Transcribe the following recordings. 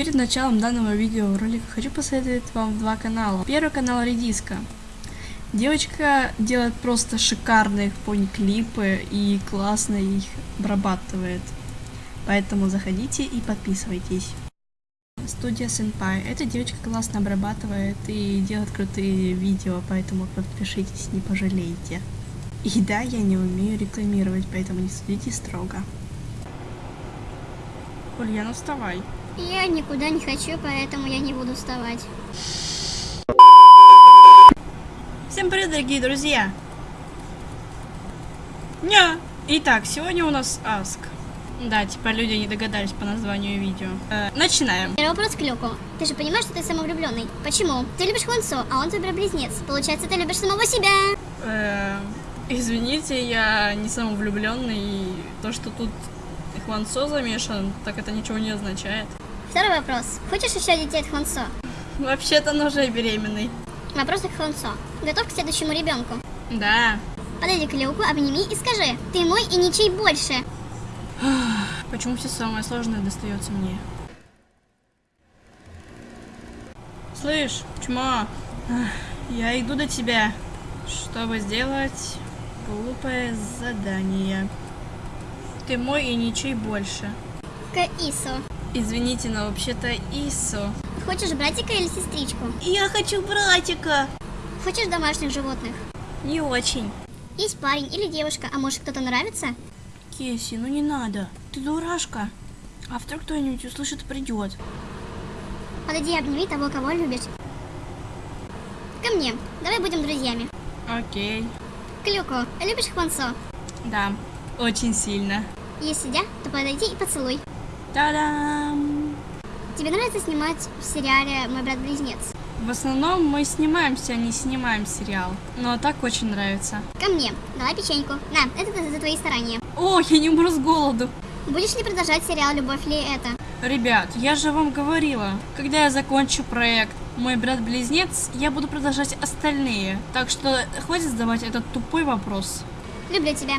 Перед началом данного видеоролика хочу посоветовать вам два канала. Первый канал Редиска. Девочка делает просто шикарные пони-клипы и классно их обрабатывает. Поэтому заходите и подписывайтесь. Студия Senpai. Эта девочка классно обрабатывает и делает крутые видео, поэтому подпишитесь, не пожалеете. И да, я не умею рекламировать, поэтому не судите строго. Ульяна, вставай. Я никуда не хочу, поэтому я не буду вставать. Всем привет, дорогие друзья! Ня! Итак, сегодня у нас Аск. Да, типа люди не догадались по названию видео. Э, начинаем. Первый вопрос к Люку. Ты же понимаешь, что ты самовлюбленный? Почему? Ты любишь Хонсо, а он твой брат-близнец. Получается, ты любишь самого себя. Э, извините, я не самовлюбленный. И то, что тут Хвансо замешан, так это ничего не означает. Второй вопрос. Хочешь еще детей от Хонсо? Вообще-то он уже беременный. Вопрос к Хонсо. Готов к следующему ребенку? Да. Подойди к Люку, обними и скажи. Ты мой и ничей больше. Почему все самое сложное достается мне? Слышь, чмо, я иду до тебя, чтобы сделать глупое задание. Ты мой и ничей больше. К Ису. Извините, но вообще-то Ису. Хочешь братика или сестричку? Я хочу братика. Хочешь домашних животных? Не очень. Есть парень или девушка, а может кто-то нравится? Кеси, ну не надо. Ты дурашка. А вдруг кто-нибудь услышит и придет. Подойди и обними того, кого любишь. Ко мне. Давай будем друзьями. Окей. Клюку, любишь Хвансо? Да, очень сильно. Если да, то подойди и поцелуй. Та-дам! Тебе нравится снимать в сериале «Мой брат-близнец»? В основном мы снимаемся, а не снимаем сериал. Но так очень нравится. Ко мне. Давай печеньку. На, это за твои старания. О, я не умру с голоду. Будешь ли продолжать сериал «Любовь ли это»? Ребят, я же вам говорила, когда я закончу проект «Мой брат-близнец», я буду продолжать остальные. Так что хватит задавать этот тупой вопрос. Люблю тебя.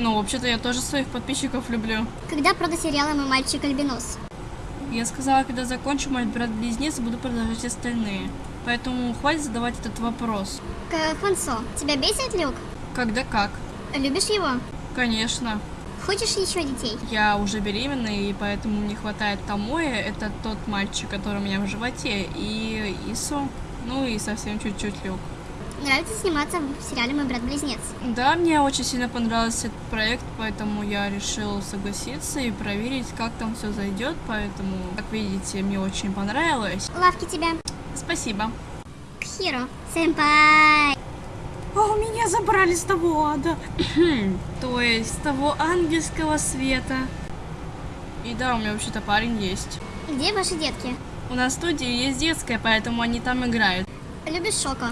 Ну, вообще-то я тоже своих подписчиков люблю. Когда прода сериала «Мой мальчик Альбинос»? Я сказала, когда закончу мой брат-близнец, буду продолжать остальные. Поэтому хватит задавать этот вопрос. К Хвансо. Тебя бесит Люк? Когда как? Любишь его? Конечно. Хочешь еще детей? Я уже беременна, и поэтому мне хватает Томоя. Это тот мальчик, который у меня в животе. И Ису. Ну и совсем чуть-чуть Люк. Нравится сниматься в сериале «Мой брат-близнец». Да, мне очень сильно понравился этот проект, поэтому я решил согласиться и проверить, как там все зайдет. Поэтому, как видите, мне очень понравилось. Лавки тебя. Спасибо. К Хиро. Сэмпай. О, меня забрали с того ада. То есть, с того ангельского света. И да, у меня вообще-то парень есть. Где ваши детки? У нас в студии есть детская, поэтому они там играют. Любишь Шоко?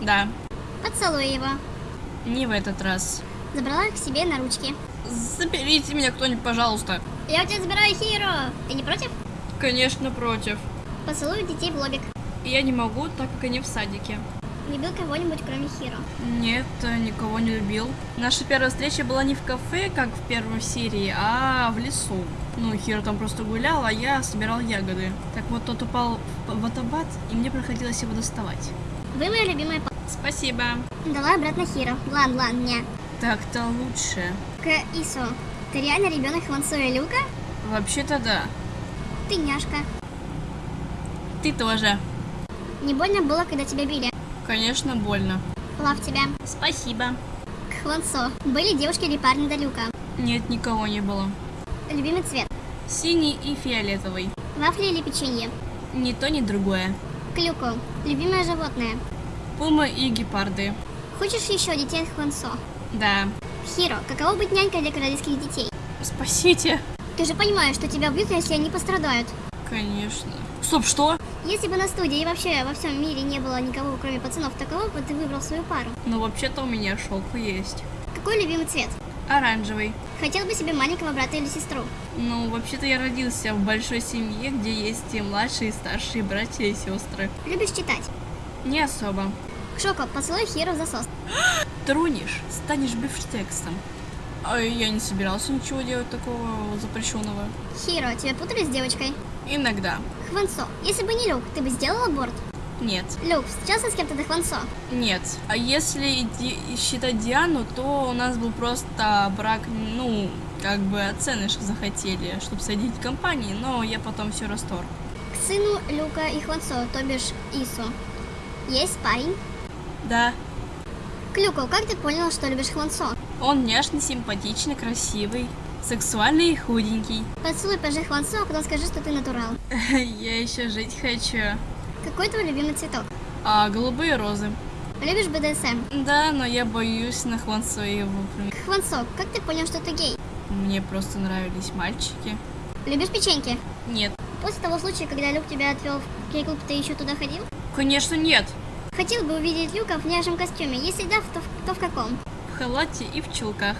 Да, Поцелуй его. не в этот раз. Забрала их к себе на ручки. Заберите меня кто-нибудь, пожалуйста. Я у тебя забираю Хиро. Ты не против? Конечно, против. Поцелую детей в лобик. Я не могу, так как они в садике. Любил кого-нибудь, кроме Хиро? Нет, никого не любил. Наша первая встреча была не в кафе, как в первой серии, а в лесу. Ну, Хиро там просто гулял, а я собирал ягоды. Так вот, тот упал в водопад, и мне приходилось его доставать. Вы моя любимая. Спасибо. Дала обратно Хиро. Лан, лан, не. Так-то лучше. К Ису. Ты реально ребенок Хвансо и Люка? Вообще-то да. Ты няшка. Ты тоже. Не больно было, когда тебя били? Конечно, больно. Лав тебя. Спасибо. К Хвансо. Были девушки или парни до Люка? Нет, никого не было. Любимый цвет. Синий и фиолетовый. Вафли или печенье? Ни то, ни другое. К Люку. Любимое животное. Пумы и гепарды. Хочешь еще детей от Хвансо? Да. Хиро, каково быть нянькой для королевских детей? Спасите. Ты же понимаешь, что тебя убьют, если они пострадают. Конечно. Стоп, что? Если бы на студии и вообще во всем мире не было никого, кроме пацанов, то кого бы ты выбрал свою пару? Ну, вообще-то у меня шелк есть. Какой любимый цвет? Оранжевый. Хотел бы себе маленького брата или сестру? Ну, вообще-то я родился в большой семье, где есть и младшие, и старшие братья и сестры. Любишь читать? Не особо. Шоко, поцелуй Хиро засос. Тронешь, станешь бифштексом. А я не собирался ничего делать такого запрещенного. Хиро, тебя путали с девочкой? Иногда. Хвансо, если бы не Люк, ты бы сделал аборт? Нет. Люк, встречался с кем-то до Хвансо? Нет. А если считать Диану, то у нас был просто брак, ну, как бы оцены что захотели, чтобы садить компании, но я потом все расторг. К сыну Люка и Хвансо, то бишь Ису. Есть парень? Да. К Люку, как ты понял, что любишь Хвансо? Он внешне симпатичный, красивый, сексуальный и худенький. Поцелуй пожи Хвансо, а потом скажи, что ты натурал. Я еще жить хочу. Какой твой любимый цветок? А, голубые розы. Любишь БДСМ? Да, но я боюсь на Хвансо его Хвансо, как ты понял, что ты гей? Мне просто нравились мальчики. Любишь печеньки? Нет. После того случая, когда Люк тебя отвел в кей-клуб, ты еще туда ходил? Конечно, нет. Хотел бы увидеть Люка в няжем костюме. Если да, то, в- то в каком? В халате и в чулках.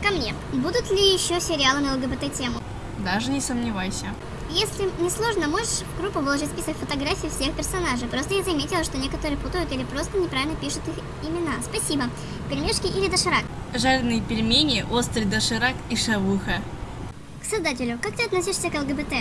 Ко мне. Будут ли еще сериалы на ЛГБТ-тему? Даже не сомневайся. Если не сложно, можешь в группу выложить список фотографий всех персонажей. Просто я заметила, что некоторые путают или просто неправильно пишут их имена. Спасибо. Пельмешки или доширак? Жареные пельмени, острый доширак и шавуха. К создателю, как ты относишься к ЛГБТ?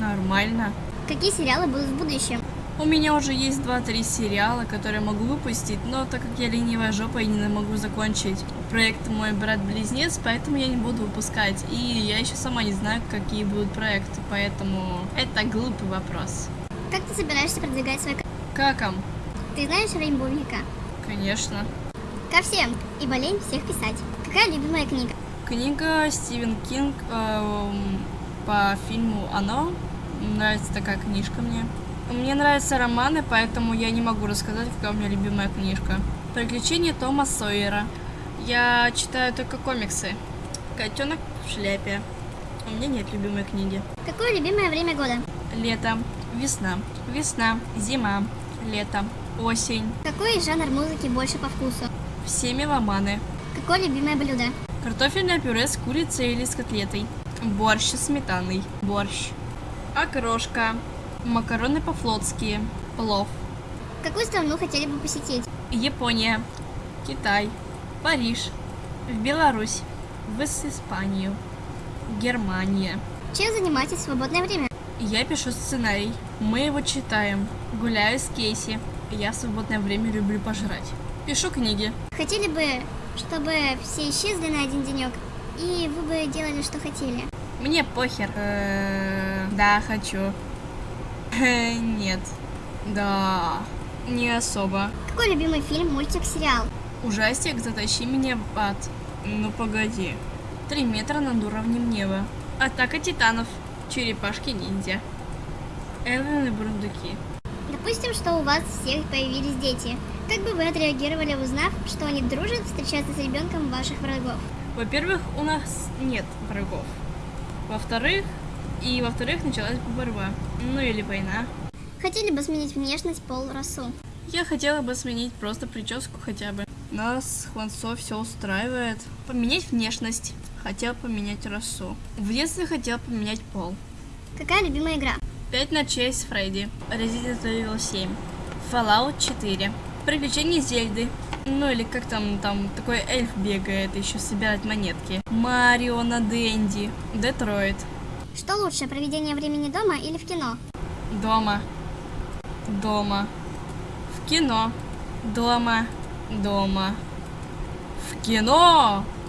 Нормально. Какие сериалы будут в будущем? У меня уже есть 2-3 сериала, которые могу выпустить, но так как я ленивая жопа и не могу закончить проект «Мой брат-близнец», поэтому я не буду выпускать. И я еще сама не знаю, какие будут проекты, поэтому это глупый вопрос. Как ты собираешься продвигать свой? Каком? Ты знаешь Рейнбоу Вика? Конечно. Ко всем, ибо лень всех писать. Какая любимая книга? Книга Стивен Кинг эм, по фильму «Оно». Нравится такая книжка мне. Мне нравятся романы, поэтому я не могу рассказать, какая у меня любимая книжка. «Приключения Тома Сойера». Я читаю только комиксы. «Котенок в шляпе». У меня нет любимой книги. Какое любимое время года? Лето, весна, весна, зима, лето, осень. Какой жанр музыки больше по вкусу? Все меломаны. Какое любимое блюдо? Картофельное пюре с курицей или с котлетой. Борщ со сметаной. Борщ. Окрошка. Макароны по-флотски. Плов. Какую страну хотели бы посетить? Япония. Китай. Париж. В Беларусь. В Испанию. Германия. Чем занимаетесь в свободное время? Я пишу сценарий. Мы его читаем. Гуляю с Кейси. Я в свободное время люблю пожрать. Пишу книги. Хотели бы, чтобы все исчезли на один денек, и вы бы делали, что хотели. Мне похер. Э, Да, хочу. Э, Нет. Да. Не особо. Какой любимый фильм, мультик, сериал? Ужастик «Затащи меня в ад». Ну погоди. Три метра над уровнем неба. Атака титанов. Черепашки-ниндзя. Элвин и Бурундуки. Допустим, что у вас всех появились дети. Как бы вы отреагировали, узнав, что они дружат встречаться с ребенком ваших врагов? Во-первых, у нас нет врагов. Во-вторых, и во-вторых, началась бы борьба. Ну или война. Хотели бы сменить внешность, пол, расу? Я хотела бы сменить просто прическу хотя бы. Нас Хвансо все устраивает. Поменять внешность. Хотел поменять расу. В детстве хотел поменять пол. Какая любимая игра? 5 ночей с Фредди. Resident Evil 7. Fallout 4. Приключения Зельды. Ну или как там, там такой эльф бегает, еще собирать монетки. Марио на Дэнди. Детройт. Что лучше, проведение времени дома или в кино? Дома. Дома. В кино. Дома. Дома. В кино!